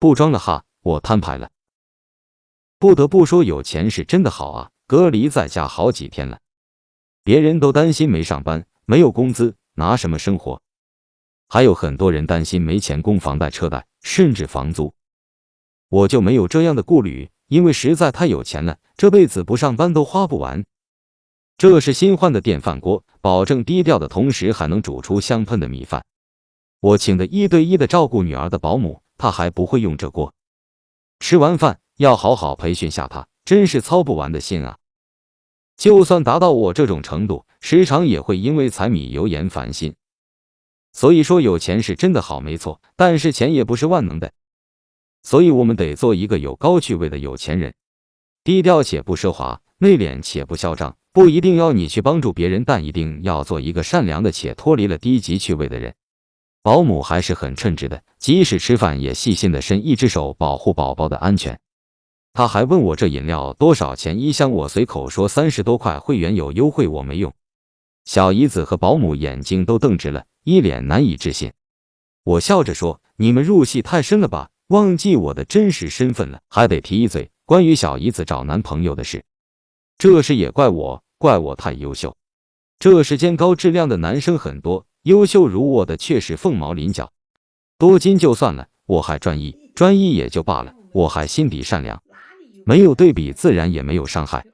不装了哈，我摊牌了。不得不说，有钱是真的好啊！隔离在家好几天了，别人都担心没上班、没有工资，拿什么生活？还有很多人担心没钱供房贷、车贷，甚至房租。我就没有这样的顾虑，因为实在太有钱了，这辈子不上班都花不完。这是新换的电饭锅，保证低调的同时还能煮出香喷的米饭。我请的一对一的照顾女儿的保姆，他还不会用这锅。吃完饭。要好好培训下他，真是操不完的心啊！就算达到我这种程度，时常也会因为柴米油盐烦心。所以说，有钱是真的好，没错，但是钱也不是万能的，所以我们得做一个有高趣味的有钱人，低调且不奢华，内敛且不嚣张。不一定要你去帮助别人，但一定要做一个善良的且脱离了低级趣味的人。保姆还是很称职的，即使吃饭也细心的伸一只手保护宝宝的安全。他还问我这饮料多少钱一箱，我随口说三十多块，会员有优惠，我没用。小姨子和保姆眼睛都瞪直了，一脸难以置信。我笑着说：“你们入戏太深了吧，忘记我的真实身份了。”还得提一嘴关于小姨子找男朋友的事，这事也怪我，怪我太优秀。这世间高质量的男生很多，优秀如我的却是凤毛麟角。多金就算了，我还专一，专一也就罢了，我还心底善良。没有对比，自然也没有伤害。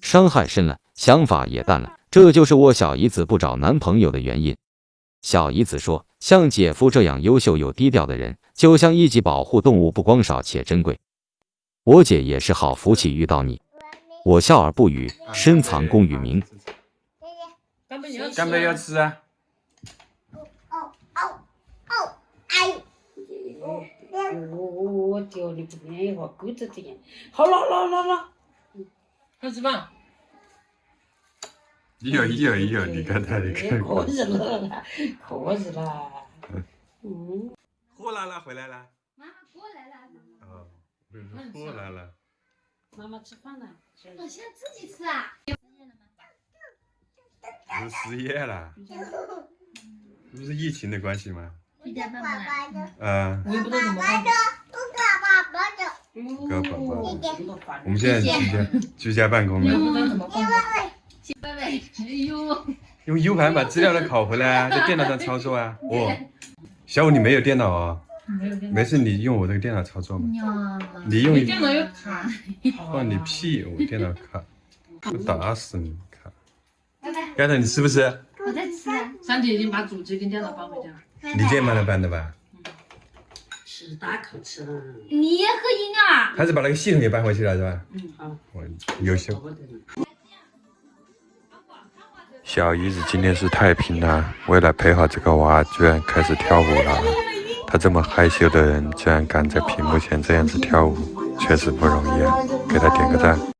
伤害深了，想法也淡了。这就是我小姨子不找男朋友的原因。小姨子说：“像姐夫这样优秀又低调的人，就像一级保护动物，不光少且珍贵。我姐也是好福气遇到你。”我笑而不语，深藏功与名。干杯要吃啊！我叫你不愿意话，狗子这样。好了好了好了嗯，开始吧。一有一有一有，你看他，你看。可以了，可以了。嗯。货来了，回来了。妈妈过来了。哦，货来了。妈妈吃饭了。我现在自己吃啊。不是失业了？不是疫情的关系吗？一点半了。嗯。我也不知道怎么办。哥宝宝，我们现在居家居家办公了。拜拜。哎呦。用 U 盘把资料都拷回来啊，在电脑上操作啊。哦，小五你没有电脑啊？没有电脑。没事，你用我这个电脑操作嘛。你用。电脑又卡。放你屁！我电脑卡，我打死你！卡。盖头，你吃不吃？我在吃。三姐已经把主机跟电脑搬回家了。你今天帮他搬的吧？吃大口吃。你也喝饮料啊？还是把那个系统给搬回去了是吧？嗯，好。我优秀。小姨子今天是太拼了，为了陪好这个娃，居然开始跳舞了。她这么害羞的人，居然敢在屏幕前这样子跳舞，确实不容易啊！给她点个赞。